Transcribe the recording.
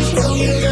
show you.